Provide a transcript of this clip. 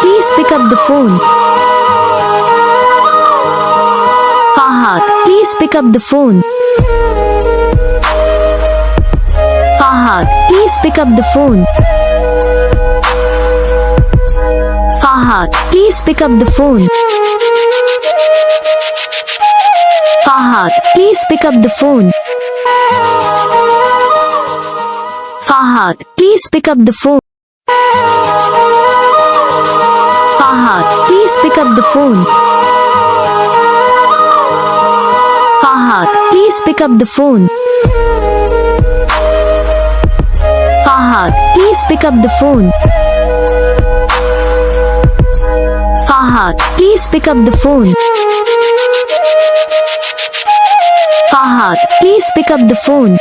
Please pick up the phone. Fahad, please pick up the phone. Fahad, please pick up the phone. Fahad, please pick up the phone. Fahad, please pick up the phone. Fahad, please pick up the phone. Up the phone. Fahad, please pick up the phone. Fahad, please pick up the phone. Fahad, please pick up the phone. Fahad, please pick up the phone.